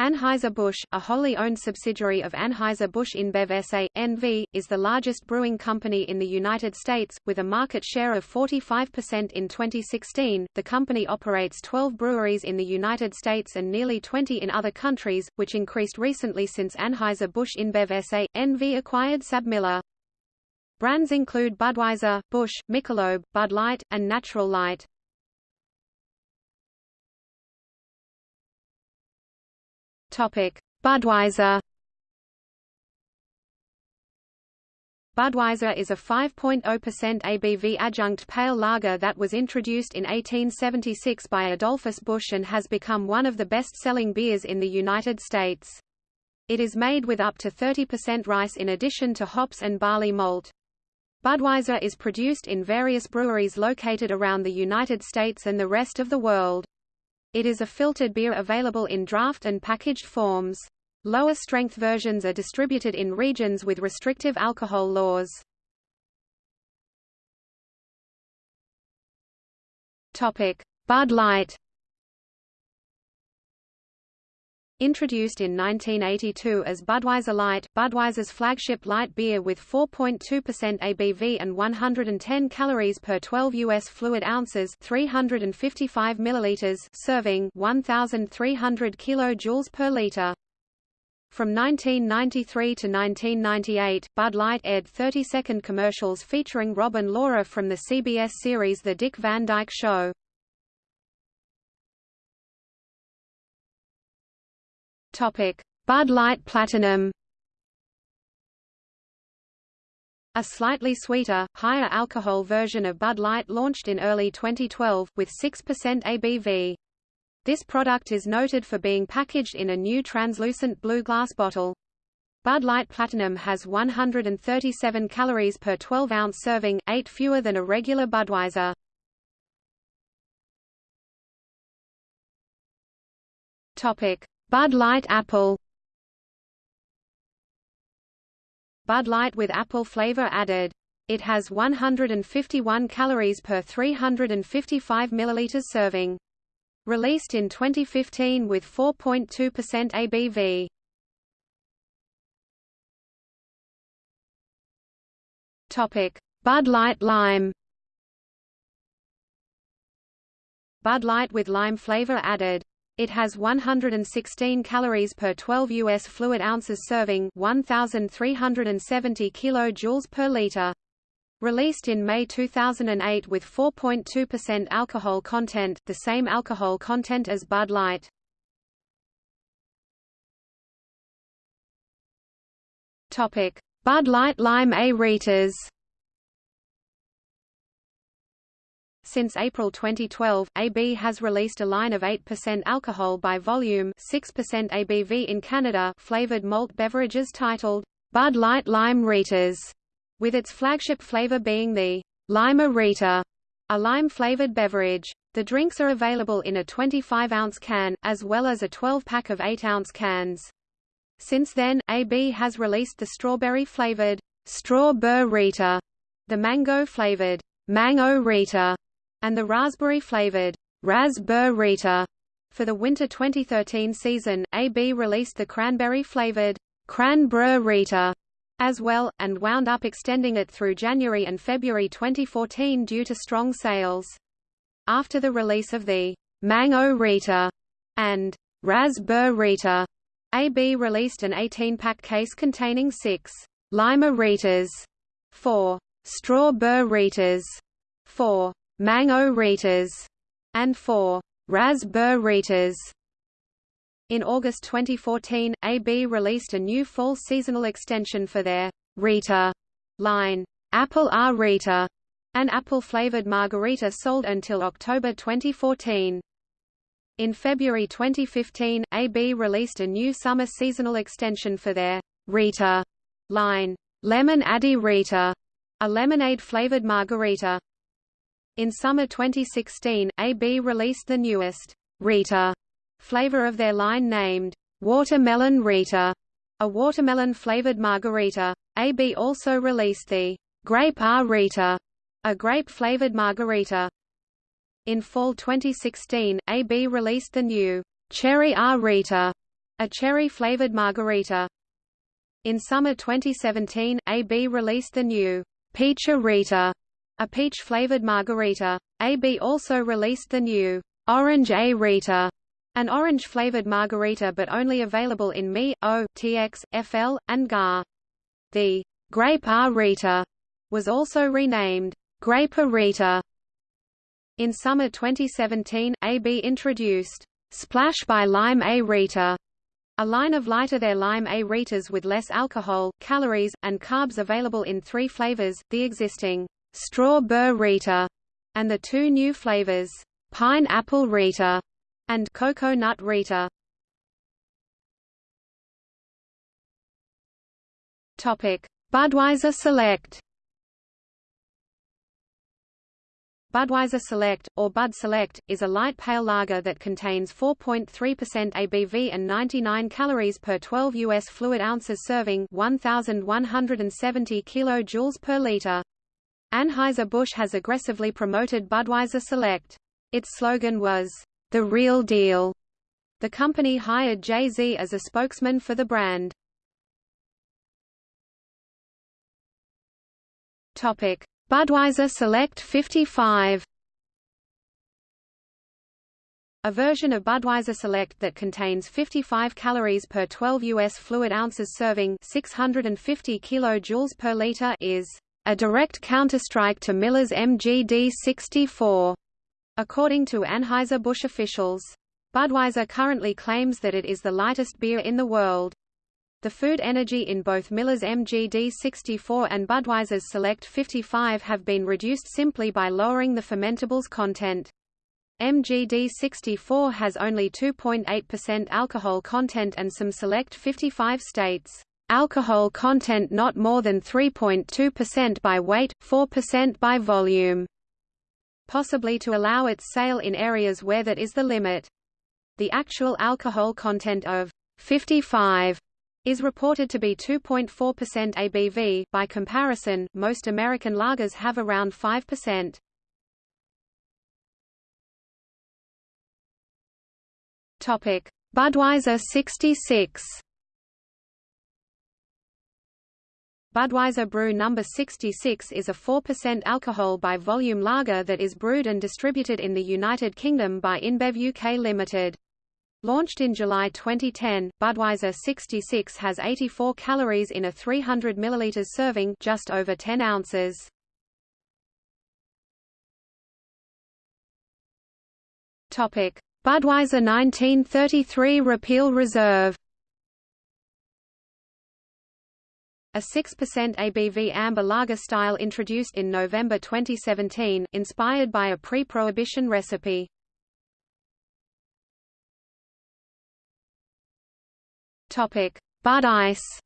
Anheuser-Busch, a wholly owned subsidiary of Anheuser-Busch InBev SA, NV, is the largest brewing company in the United States, with a market share of 45% in 2016. The company operates 12 breweries in the United States and nearly 20 in other countries, which increased recently since Anheuser-Busch InBev SA, NV acquired SABMiller. Brands include Budweiser, Busch, Michelob, Bud Light, and Natural Light. Budweiser. Budweiser is a 5.0% ABV adjunct pale lager that was introduced in 1876 by Adolphus Busch and has become one of the best-selling beers in the United States. It is made with up to 30% rice in addition to hops and barley malt. Budweiser is produced in various breweries located around the United States and the rest of the world. It is a filtered beer available in draft and packaged forms. Lower strength versions are distributed in regions with restrictive alcohol laws. Topic: Bud Light Introduced in 1982 as Budweiser Light, Budweiser's flagship light beer with 4.2% ABV and 110 calories per 12 US fluid ounces, 355 milliliters serving, 1300 kilojoules per liter. From 1993 to 1998, Bud Light aired 30-second commercials featuring Robin Laura from the CBS series The Dick Van Dyke Show. Bud Light Platinum. A slightly sweeter, higher alcohol version of Bud Light launched in early 2012, with 6% ABV. This product is noted for being packaged in a new translucent blue glass bottle. Bud Light Platinum has 137 calories per 12-ounce serving, 8 fewer than a regular Budweiser. Topic: Bud Light Apple Bud Light with apple flavor added. It has 151 calories per 355 milliliters serving. Released in 2015 with 4.2% ABV. Topic: Bud Light Lime. Bud Light with lime flavor added. It has 116 calories per 12 US fluid ounces serving 1370 kilojoules per liter. Released in May 2008 with 4.2% alcohol content, the same alcohol content as Bud Light. Topic: Bud Light Lime A-Ritas Since April 2012, AB has released a line of 8% alcohol by volume 6% ABV in Canada flavored malt beverages titled, Bud Light Lime Ritas, with its flagship flavor being the Lime-A-Rita, a lime-flavored beverage. The drinks are available in a 25-ounce can, as well as a 12-pack of 8-ounce cans. Since then, AB has released the strawberry-flavored Straw-Ber-Rita, the mango-flavored Mang-O-Rita, and the raspberry-flavored Raz-Ber-Rita. For the winter 2013 season, AB released the cranberry-flavored Cran-Brr-Rita as well, and wound up extending it through January and February 2014 due to strong sales. After the release of the Mang-O-Rita and Raz-Ber-Rita, AB released an 18-pack case containing six Lime-A-Ritas, four Straw-Ber-Ritas, four Mang-O-Ritas, and four Raz-Ber-Ritas. In August 2014, AB released a new fall seasonal extension for their Rita line, Apple A-Rita, an apple-flavored margarita sold until October 2014. In February 2015, AB released a new summer seasonal extension for their Rita line, Lemon Addy Rita, a lemonade-flavored margarita. In summer 2016, AB released the newest Rita flavor of their line named Watermelon Rita, a watermelon-flavored margarita. AB also released the Grape A Rita, a grape-flavored margarita. In fall 2016, AB released the new Cherry A Rita, a cherry-flavored margarita. In summer 2017, AB released the new Peach-A-Rita, a peach-flavored margarita. AB also released the new Orange A-Rita, an orange-flavored margarita but only available in Me, O, TX, FL, and GAR. The Grape A-Rita was also renamed Grape A-Rita. In summer 2017, AB introduced Splash by Lime A-Rita, a line of lighter their lime A-Ritas with less alcohol, calories, and carbs available in three flavors, the existing Straw-Ber-Rita, and the two new flavors, Pine-Apple Rita and Cocoa Nut Rita. Topic: Budweiser Select. Budweiser Select, or Bud Select, is a light pale lager that contains 4.3% ABV and 99 calories per 12 U.S. fluid ounces serving 1,170 kilojoules per liter. Anheuser-Busch has aggressively promoted Budweiser Select. Its slogan was, "The Real Deal." The company hired Jay-Z as a spokesman for the brand. Topic: Budweiser Select 55 a version of Budweiser Select that contains 55 calories per 12 U.S. fluid ounces serving 650 kilojoules per liter is a direct counterstrike to Miller's MGD 64, according to Anheuser-Busch officials. Budweiser currently claims that it is the lightest beer in the world. The food energy in both Miller's MGD 64 and Budweiser's Select 55 have been reduced simply by lowering the fermentables content. MGD 64 has only 2.8% alcohol content and some Select 55 states, "...alcohol content not more than 3.2% by weight, 4% by volume." Possibly to allow its sale in areas where that is the limit. The actual alcohol content of 55 is reported to be 2.4% ABV. By comparison, most American lagers have around 5%. Topic: Budweiser 66. Budweiser Brew No. 66 is a 4% alcohol by volume lager that is brewed and distributed in the United Kingdom by InBev UK Limited. Launched in July 2010, Budweiser 66 has 84 calories in a 300 ml serving just over 10 ounces. Topic: Budweiser 1933 Repeal Reserve A 6% ABV amber lager style introduced in November 2017, inspired by a pre-prohibition recipe. Topic: Bud Ice.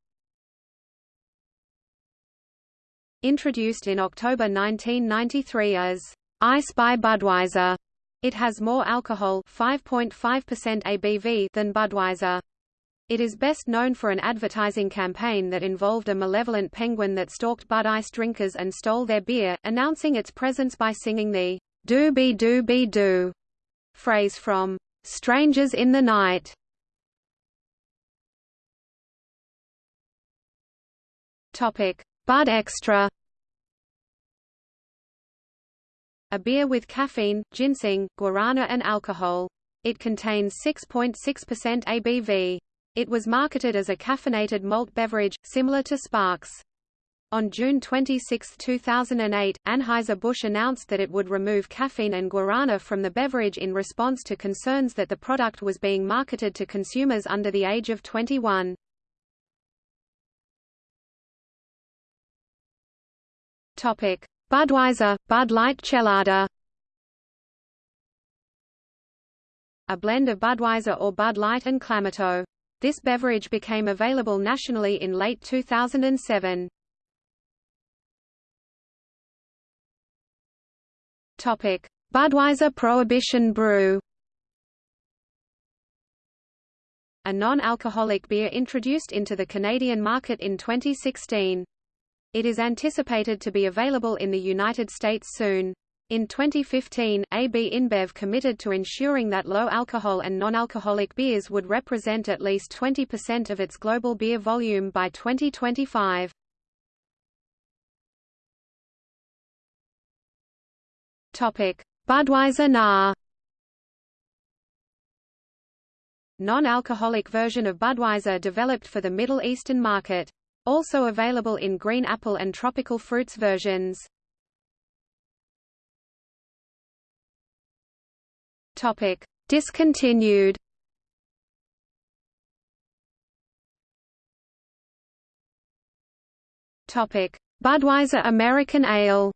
Introduced in October 1993 as Ice by Budweiser, it has more alcohol 5.5% ABV than Budweiser. It is best known for an advertising campaign that involved a malevolent penguin that stalked Bud Ice drinkers and stole their beer, announcing its presence by singing the "Doobie Doobie Doo" phrase from Strangers in the Night. Topic: Bud Extra. A beer with caffeine, ginseng, guarana and alcohol. It contains 6.6% ABV. It was marketed as a caffeinated malt beverage, similar to Sparks. On June 26, 2008, Anheuser-Busch announced that it would remove caffeine and guarana from the beverage in response to concerns that the product was being marketed to consumers under the age of 21. Topic: Budweiser, Bud Light Chelada. A blend of Budweiser or Bud Light and Clamato. This beverage became available nationally in late 2007. Topic: Budweiser Prohibition Brew. A non-alcoholic beer introduced into the Canadian market in 2016. It is anticipated to be available in the United States soon. In 2015, AB InBev committed to ensuring that low-alcohol and non-alcoholic beers would represent at least 20% of its global beer volume by 2025. Topic: Budweiser NA Non-alcoholic version of Budweiser developed for the Middle Eastern market. Also available in green apple and tropical fruits versions. Topic: Discontinued. Topic: Budweiser American Ale.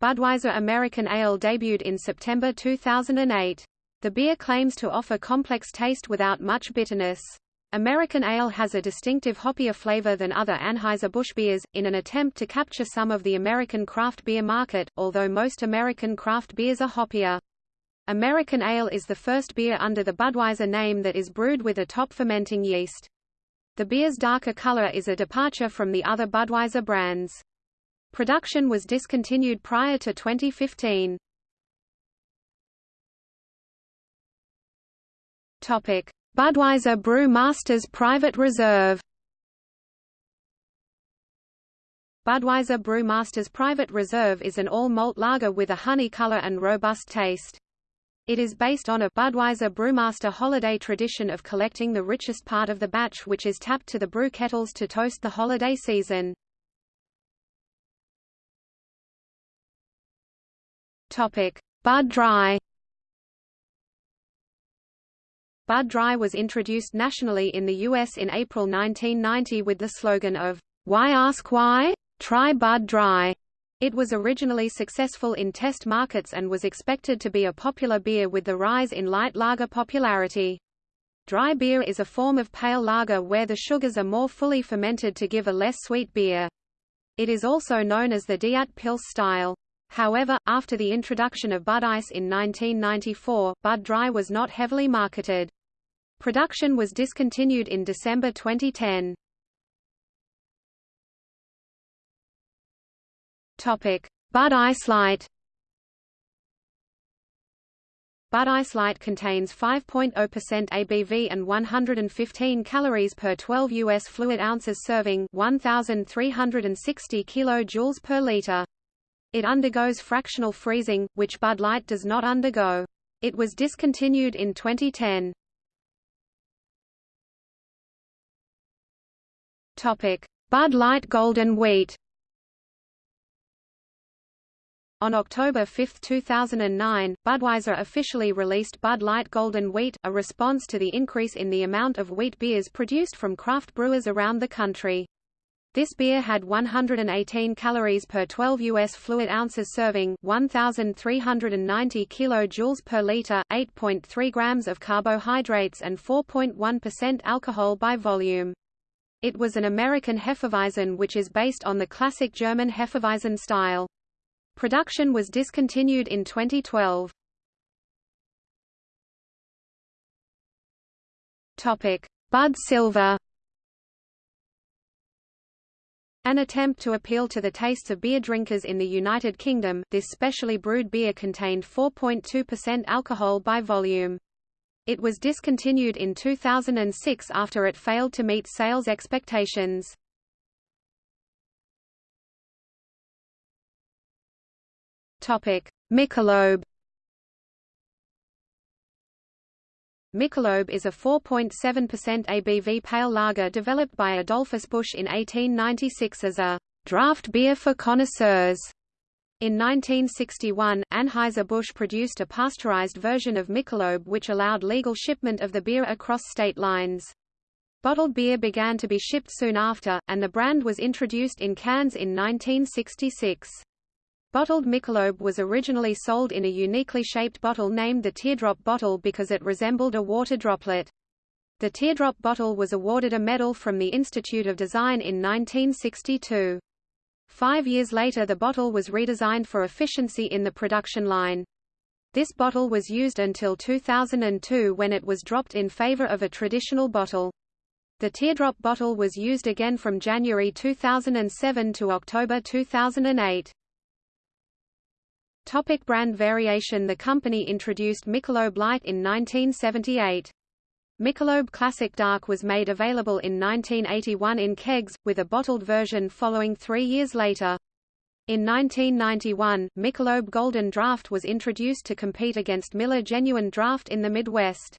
Budweiser American Ale debuted in September 2008. The beer claims to offer complex taste without much bitterness. American Ale has a distinctive hoppier flavor than other Anheuser-Busch beers, in an attempt to capture some of the American craft beer market, although most American craft beers are hoppier. American Ale is the first beer under the Budweiser name that is brewed with a top fermenting yeast. The beer's darker color is a departure from the other Budweiser brands. Production was discontinued prior to 2015. Topic: Budweiser Brew Masters Private Reserve Budweiser Brew Masters Private Reserve is an all-malt lager with a honey color and robust taste. It is based on a Budweiser Brewmaster holiday tradition of collecting the richest part of the batch which is tapped to the brew kettles to toast the holiday season. Bud Dry Bud Dry was introduced nationally in the U.S. in April 1990 with the slogan of, Why ask why? Try Bud Dry. It was originally successful in test markets and was expected to be a popular beer with the rise in light lager popularity. Dry beer is a form of pale lager where the sugars are more fully fermented to give a less sweet beer. It is also known as the Diet Pils style. However, after the introduction of Bud Ice in 1994, Bud Dry was not heavily marketed. Production was discontinued in December 2010. Topic: Bud Ice Light. Bud Ice Light contains 5.0% ABV and 115 calories per 12 US fluid ounces serving 1360 kilojoules per liter. It undergoes fractional freezing, which Bud Light does not undergo. It was discontinued in 2010. Bud Light Golden Wheat. On October 5, 2009, Budweiser officially released Bud Light Golden Wheat, a response to the increase in the amount of wheat beers produced from craft brewers around the country. This beer had 118 calories per 12 US fluid ounces serving, 1390 kilojoules per liter, 8.3 grams of carbohydrates and 4.1% alcohol by volume. It was an American Hefeweizen which is based on the classic German Hefeweizen style. Production was discontinued in 2012. Topic: Bud Silver. An attempt to appeal to the tastes of beer drinkers in the United Kingdom, this specially brewed beer contained 4.2% alcohol by volume. It was discontinued in 2006 after it failed to meet sales expectations. Topic: Michelob. Michelob is a 4.7% ABV pale lager developed by Adolphus Busch in 1896 as a draft beer for connoisseurs. In 1961, Anheuser-Busch produced a pasteurized version of Michelob which allowed legal shipment of the beer across state lines. Bottled beer began to be shipped soon after, and the brand was introduced in cans in 1966. Bottled Michelob was originally sold in a uniquely shaped bottle named the teardrop bottle because it resembled a water droplet. The teardrop bottle was awarded a medal from the Institute of Design in 1962. Five years later the bottle was redesigned for efficiency in the production line. This bottle was used until 2002 when it was dropped in favor of a traditional bottle. The teardrop bottle was used again from January 2007 to October 2008. Topic brand variation The company introduced Michelob Light in 1978. Michelob Classic Dark was made available in 1981 in kegs, with a bottled version following three years later. In 1991, Michelob Golden Draft was introduced to compete against Miller Genuine Draft in the Midwest.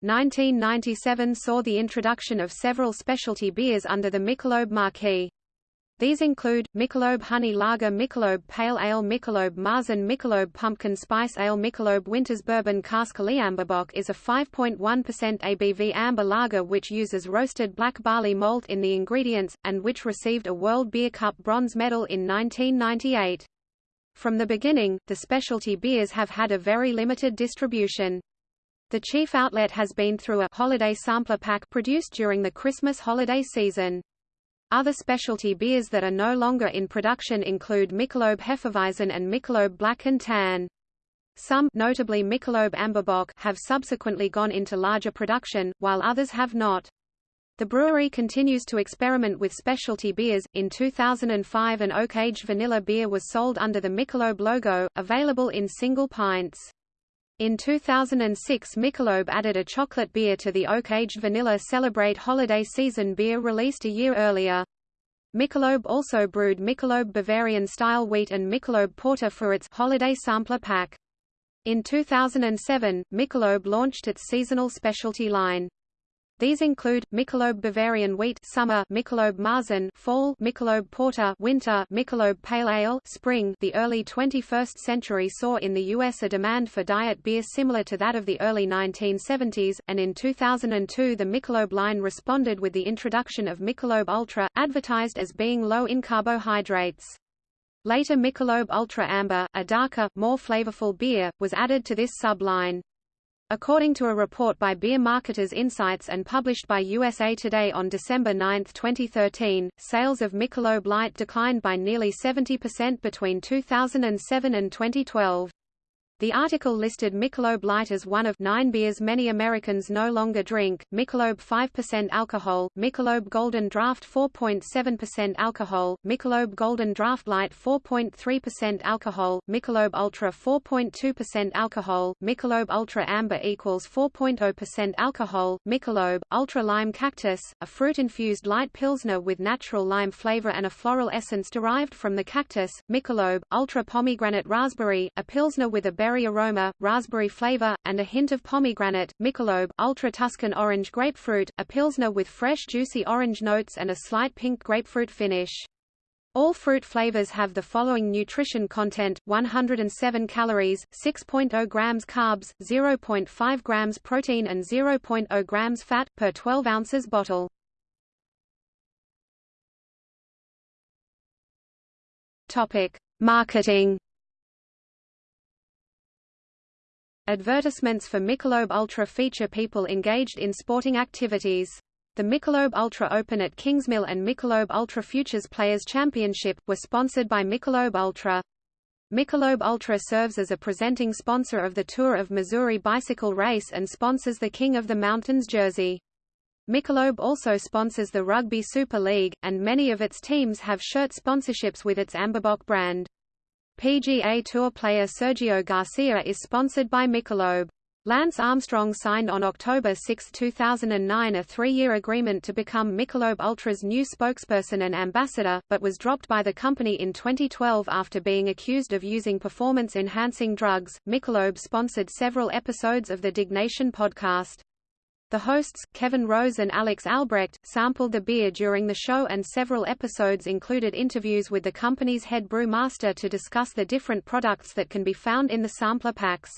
1997 saw the introduction of several specialty beers under the Michelob marquee. These include, Michelob Honey Lager Michelob Pale Ale Michelob Marzen Michelob Pumpkin Spice Ale Michelob Winters Bourbon Cask Bock is a 5.1% ABV amber lager which uses roasted black barley malt in the ingredients, and which received a World Beer Cup bronze medal in 1998. From the beginning, the specialty beers have had a very limited distribution. The chief outlet has been through a holiday sampler pack produced during the Christmas holiday season. Other specialty beers that are no longer in production include Michelob Hefeweizen and Michelob Black and Tan. Some notably Michelob Amberbock have subsequently gone into larger production, while others have not. The brewery continues to experiment with specialty beers. In 2005 an oak-aged vanilla beer was sold under the Michelob logo, available in single pints. In 2006 Michelob added a chocolate beer to the oak-aged vanilla Celebrate holiday season beer released a year earlier. Michelob also brewed Michelob Bavarian-style wheat and Michelob Porter for its holiday sampler pack. In 2007, Michelob launched its seasonal specialty line. These include Michelob Bavarian Wheat Summer, Michelob Marzen Fall, Michelob Porter Winter, Michelob Pale Ale Spring. The early 21st century saw in the US a demand for diet beer similar to that of the early 1970s, and in 2002 the Michelob line responded with the introduction of Michelob Ultra, advertised as being low in carbohydrates. Later Michelob Ultra Amber, a darker, more flavorful beer, was added to this sub-line. According to a report by Beer Marketers Insights and published by USA Today on December 9, 2013, sales of Michelob Light declined by nearly 70% between 2007 and 2012. The article listed Michelob Light as one of nine beers many Americans no longer drink, Michelob 5% alcohol, Michelob Golden Draft 4.7% alcohol, Michelob Golden Draft Light 4.3% alcohol, Michelob Ultra 4.2% alcohol, Michelob Ultra Amber equals 4.0% alcohol, Michelob, Ultra Lime Cactus, a fruit-infused light pilsner with natural lime flavor and a floral essence derived from the cactus, Michelob, Ultra Pomegranate Raspberry, a pilsner with a berry aroma, raspberry flavor, and a hint of pomegranate, Michelob, Ultra Tuscan Orange Grapefruit, a pilsner with fresh juicy orange notes and a slight pink grapefruit finish. All fruit flavors have the following nutrition content, 107 calories, 6.0 grams carbs, 0.5 grams protein and 0.0 grams fat, per 12 ounces bottle. Marketing Advertisements for Michelob Ultra feature people engaged in sporting activities. The Michelob Ultra Open at Kingsmill and Michelob Ultra Futures Players Championship, were sponsored by Michelob Ultra. Michelob Ultra serves as a presenting sponsor of the Tour of Missouri bicycle race and sponsors the King of the Mountains jersey. Michelob also sponsors the Rugby Super League, and many of its teams have shirt sponsorships with its Amberbock brand. PGA Tour player Sergio Garcia is sponsored by Michelob. Lance Armstrong signed on October 6, 2009 a three-year agreement to become Michelob Ultra's new spokesperson and ambassador, but was dropped by the company in 2012 after being accused of using performance-enhancing drugs. Michelob sponsored several episodes of the Diggnation podcast. The hosts, Kevin Rose and Alex Albrecht, sampled the beer during the show and several episodes included interviews with the company's head brewmaster to discuss the different products that can be found in the sampler packs.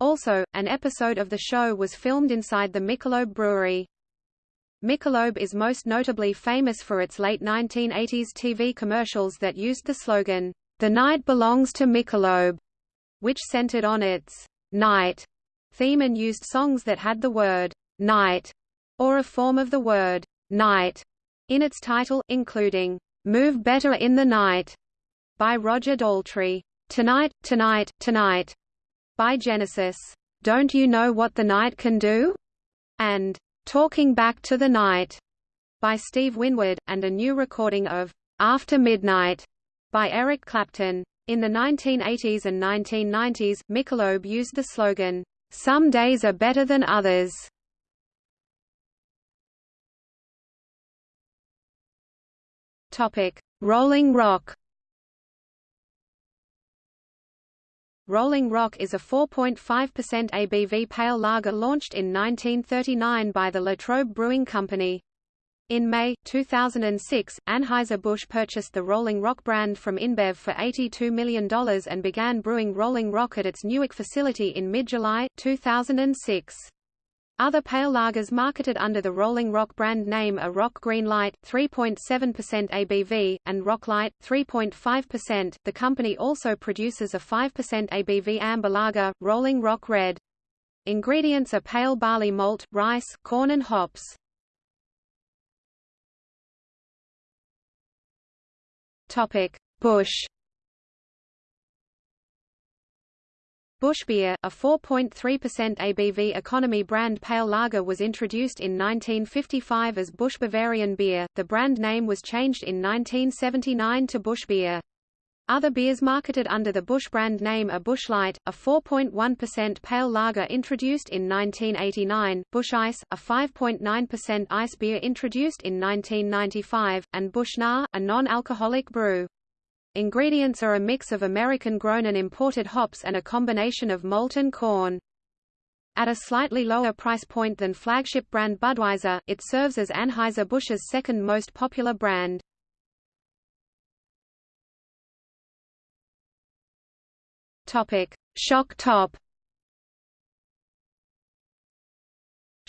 Also, an episode of the show was filmed inside the Michelob brewery. Michelob is most notably famous for its late 1980s TV commercials that used the slogan, "The night belongs to Michelob," which centered on its night theme and used songs that had the word night, or a form of the word night in its title, including Move Better in the Night by Roger Daltrey, Tonight, Tonight, Tonight by Genesis, Don't You Know What the Night Can Do? and Talking Back to the Night by Steve Winwood, and a new recording of After Midnight by Eric Clapton. In the 1980s and 1990s, Michelob used the slogan, Some days are better than others. Topic: Rolling Rock. Rolling Rock is a 4.5% ABV pale lager launched in 1939 by the Latrobe Brewing Company. In May, 2006, Anheuser-Busch purchased the Rolling Rock brand from InBev for $82 million and began brewing Rolling Rock at its Newark facility in mid-July, 2006. Other pale lagers marketed under the Rolling Rock brand name are Rock Green Light, 3.7% ABV, and Rock Light, 3.5%. The company also produces a 5% ABV amber lager, Rolling Rock Red. Ingredients are pale barley malt, rice, corn and hops. Topic: Busch Busch Beer, a 4.3% ABV economy brand pale lager was introduced in 1955 as Busch Bavarian Beer. The brand name was changed in 1979 to Busch Beer. Other beers marketed under the Busch brand name are Busch Light, a 4.1% pale lager introduced in 1989, Busch Ice, a 5.9% ice beer introduced in 1995, and Busch NA, a non-alcoholic brew. Ingredients are a mix of American-grown and imported hops and a combination of malt and corn. At a slightly lower price point than flagship brand Budweiser, it serves as Anheuser-Busch's second most popular brand. Topic: Shock Top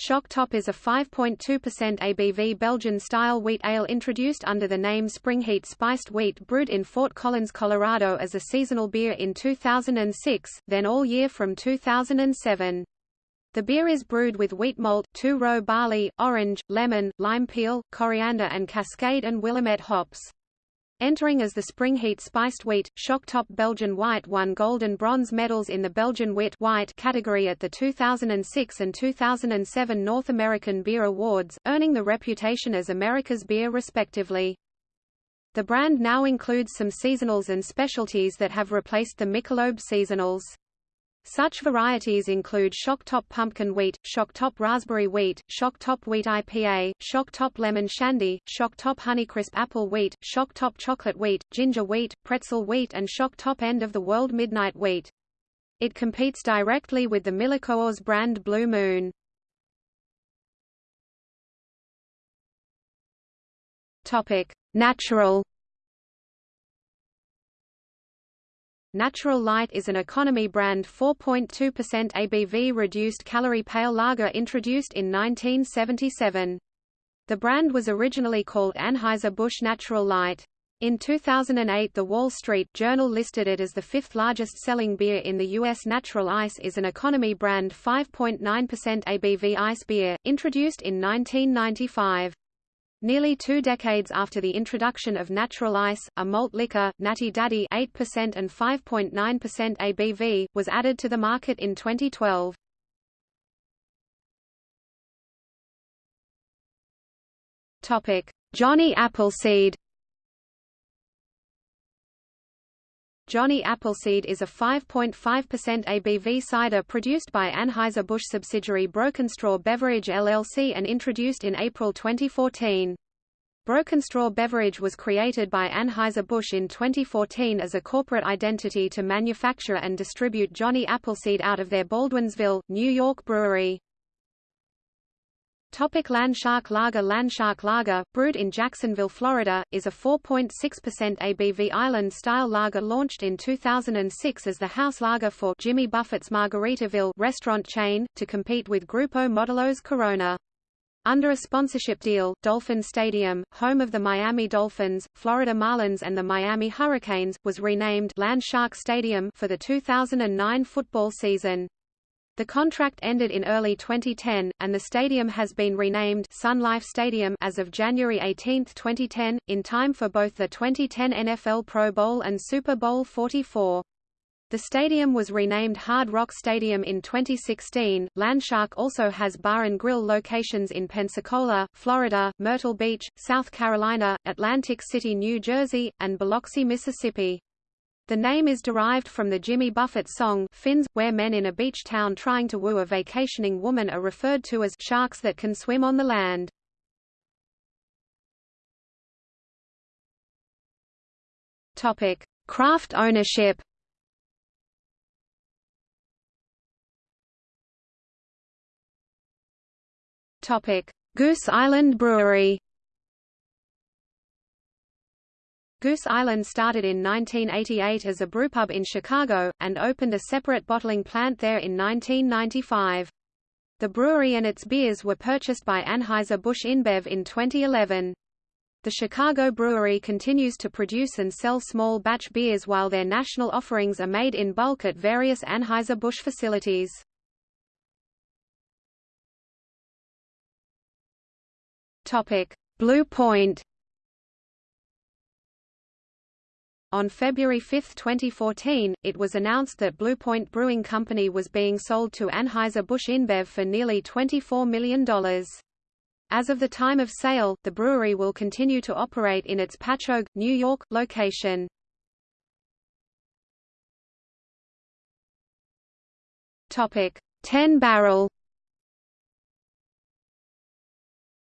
Shock Top is a 5.2% ABV Belgian-style wheat ale introduced under the name Springheat Spiced Wheat brewed in Fort Collins, Colorado as a seasonal beer in 2006, then all year from 2007. The beer is brewed with wheat malt, two-row barley, orange, lemon, lime peel, coriander and Cascade and Willamette hops. Entering as the spring heat spiced wheat, Shocktop Belgian White won gold and bronze medals in the Belgian Wit White category at the 2006 and 2007 North American Beer Awards, earning the reputation as America's beer respectively. The brand now includes some seasonals and specialties that have replaced the Michelob seasonals. Such varieties include Shocktop Pumpkin Wheat, Shocktop Raspberry Wheat, Shocktop Wheat IPA, Shocktop Lemon Shandy, Shocktop Honeycrisp Apple Wheat, Shocktop Chocolate Wheat, Ginger Wheat, Pretzel Wheat and Shocktop End of the World Midnight Wheat. It competes directly with the Miller Coors brand Blue Moon. Topic: Natural Natural Light is an economy brand 4.2% ABV reduced calorie pale lager introduced in 1977. The brand was originally called Anheuser-Busch Natural Light. In 2008 The Wall Street Journal listed it as the fifth largest selling beer in the U.S. Natural Ice is an economy brand 5.9% ABV ice beer, introduced in 1995. Nearly two decades after the introduction of natural ice, a malt liquor, Natty Daddy 8% and 5.9% ABV, was added to the market in 2012. Topic: Johnny Appleseed. Johnny Appleseed is a 5.5% ABV cider produced by Anheuser-Busch subsidiary Broken Straw Beverage LLC and introduced in April 2014. Broken Straw Beverage was created by Anheuser-Busch in 2014 as a corporate identity to manufacture and distribute Johnny Appleseed out of their Baldwinsville, New York brewery. Topic Landshark Lager Landshark Lager, brewed in Jacksonville, Florida, is a 4.6% ABV island-style lager launched in 2006 as the house lager for Jimmy Buffett's Margaritaville restaurant chain, to compete with Grupo Modelo's Corona. Under a sponsorship deal, Dolphin Stadium, home of the Miami Dolphins, Florida Marlins and the Miami Hurricanes, was renamed Landshark Stadium for the 2009 football season. The contract ended in early 2010, and the stadium has been renamed Sun Life Stadium as of January 18, 2010, in time for both the 2010 NFL Pro Bowl and Super Bowl 44. The stadium was renamed Hard Rock Stadium in 2016. Landshark also has bar and grill locations in Pensacola, Florida, Myrtle Beach, South Carolina, Atlantic City, New Jersey, and Biloxi, Mississippi. The name is derived from the Jimmy Buffett song Fins, where men in a beach town trying to woo a vacationing woman are referred to as sharks that can swim on the land. Topic: Craft ownership. Topic: Goose Island Brewery. Goose Island started in 1988 as a brewpub in Chicago, and opened a separate bottling plant there in 1995. The brewery and its beers were purchased by Anheuser-Busch InBev in 2011. The Chicago brewery continues to produce and sell small batch beers while their national offerings are made in bulk at various Anheuser-Busch facilities. Blue Point. On February 5, 2014, it was announced that Blue Point Brewing Company was being sold to Anheuser-Busch InBev for nearly $24 million. As of the time of sale, the brewery will continue to operate in its Patchogue, New York, location. Topic: 10 Barrel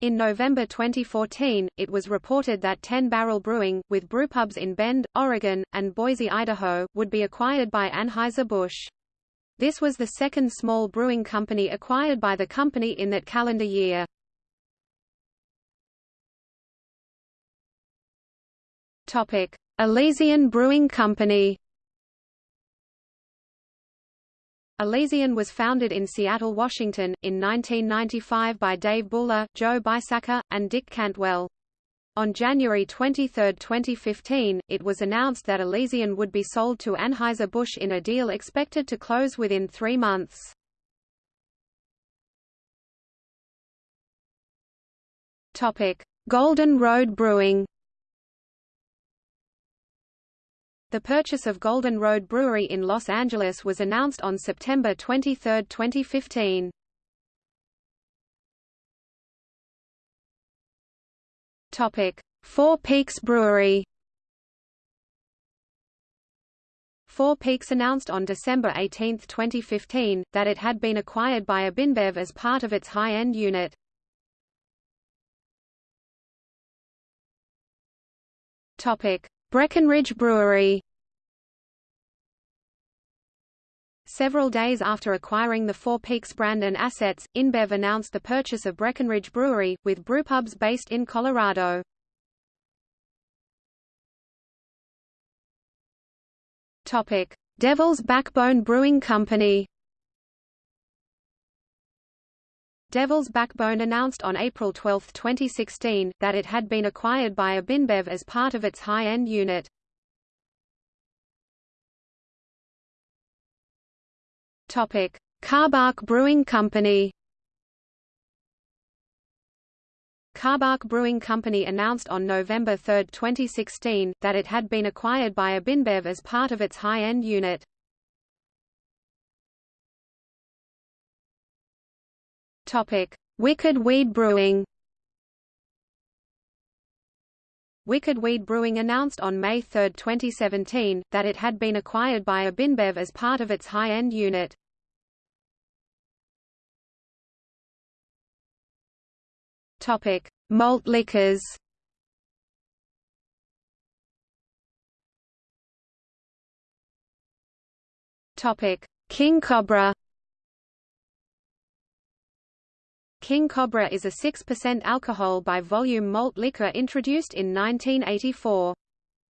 In November 2014, it was reported that 10 Barrel Brewing, with brewpubs in Bend, Oregon, and Boise, Idaho, would be acquired by Anheuser-Busch. This was the second small brewing company acquired by the company in that calendar year. Elysian Brewing Company Elysian was founded in Seattle, Washington, in 1995 by Dave Buhler, Joe Bisacca, and Dick Cantwell. On January 23, 2015, it was announced that Elysian would be sold to Anheuser-Busch in a deal expected to close within three months. Golden Road Brewing The purchase of Golden Road Brewery in Los Angeles was announced on September 23, 2015. Topic: Four Peaks Brewery. Four Peaks announced on December 18, 2015, that it had been acquired by AB InBev as part of its high-end unit. Topic: Breckenridge Brewery Several days after acquiring the Four Peaks brand and assets, InBev announced the purchase of Breckenridge Brewery, with brewpubs based in Colorado. Devil's Backbone Brewing Company Devil's Backbone announced on April 12, 2016, that it had been acquired by AB InBev as part of its high-end unit. Topic: Brewing Company. Karbach Brewing Company announced on November 3, 2016, that it had been acquired by AB InBev as part of its high-end unit. Topic: Wicked Weed Brewing. Wicked Weed Brewing announced on May 3, 2017, that it had been acquired by AB InBev as part of its high-end unit. Topic: Malt liquors. Topic: King Cobra. King Cobra is a 6% alcohol by volume malt liquor introduced in 1984.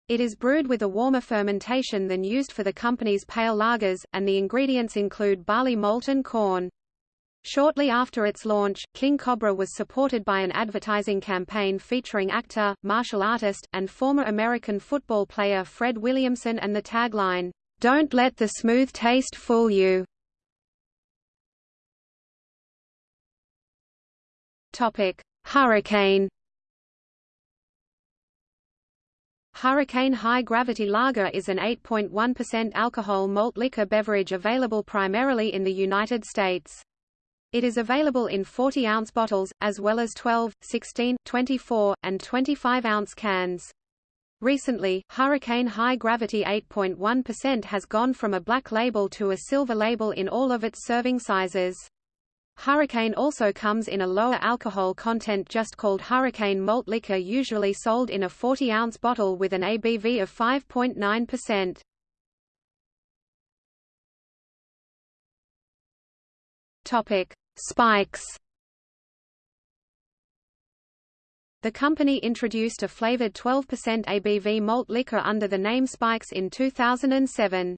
It is brewed with a warmer fermentation than used for the company's pale lagers, and the ingredients include barley malt and corn. Shortly after its launch, King Cobra was supported by an advertising campaign featuring actor, martial artist, and former American football player Fred Williamson and the tagline, "Don't let the smooth taste fool you." Topic: Hurricane. Hurricane High Gravity Lager is an 8.1% alcohol malt liquor beverage available primarily in the United States. It is available in 40-ounce bottles, as well as 12, 16, 24, and 25-ounce cans. Recently, Hurricane High Gravity 8.1% has gone from a black label to a silver label in all of its serving sizes. Hurricane also comes in a lower alcohol content just called Hurricane Malt Liquor usually sold in a 40-ounce bottle with an ABV of 5.9%. Topic: Spikes. The company introduced a flavored 12% ABV malt liquor under the name Spikes in 2007.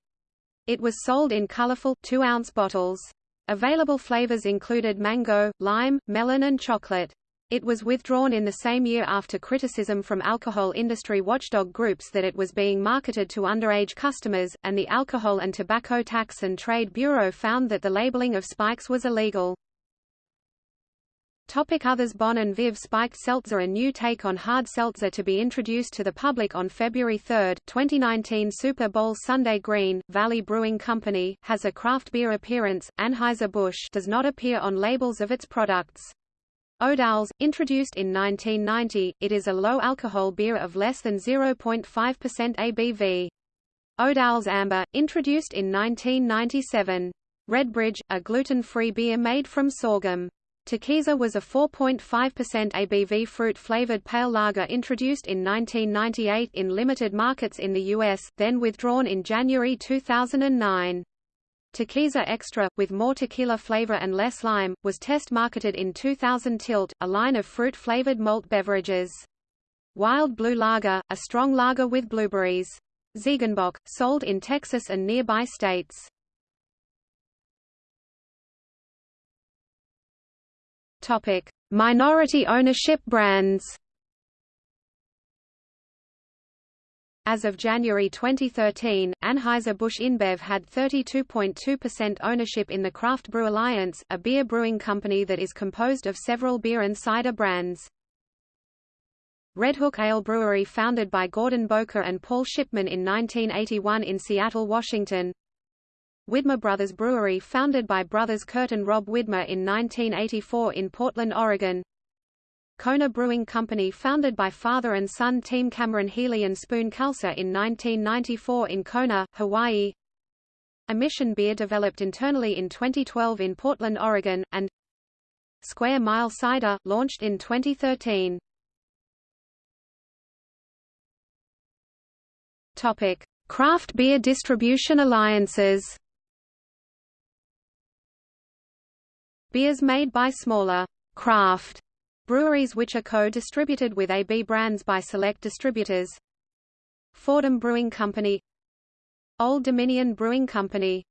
It was sold in colorful 2-ounce bottles. Available flavors included mango, lime, melon and chocolate. It was withdrawn in the same year after criticism from alcohol industry watchdog groups that it was being marketed to underage customers, and the Alcohol and Tobacco Tax and Trade Bureau found that the labeling of Spykes was illegal. Topic Others Bon and Viv Spiked Seltzer A new take on hard seltzer to be introduced to the public on February 3, 2019 Super Bowl Sunday Green, Valley Brewing Company, has a craft beer appearance, Anheuser-Busch does not appear on labels of its products. O'Doul's, introduced in 1990, it is a low-alcohol beer of less than 0.5% ABV. O'Doul's Amber, introduced in 1997. Redbridge, a gluten-free beer made from sorghum. Tequiza was a 4.5% ABV fruit-flavored pale lager introduced in 1998 in limited markets in the U.S., then withdrawn in January 2009. Tequiza Extra, with more tequila flavor and less lime, was test-marketed in 2000 Tilt, a line of fruit-flavored malt beverages. Wild Blue Lager, a strong lager with blueberries. Ziegenbock, sold in Texas and nearby states. Topic: Minority ownership brands. As of January 2013, Anheuser-Busch InBev had 32.2% ownership in the Craft Brew Alliance, a beer brewing company that is composed of several beer and cider brands. Redhook Ale Brewery founded by Gordon Bowker and Paul Shipman in 1981 in Seattle, Washington. Widmer Brothers Brewery founded by brothers Kurt and Rob Widmer in 1984 in Portland, Oregon. Kona Brewing Company founded by father and son team Cameron Healy and Spoon Khalsa in 1994 in Kona, Hawaii. Omission beer developed internally in 2012 in Portland, Oregon, and Square Mile Cider, launched in 2013. Topic: Craft beer distribution alliances. Beers made by smaller craft breweries which are co-distributed with AB brands by select distributors. Fordham Brewing Company Old Dominion Brewing Company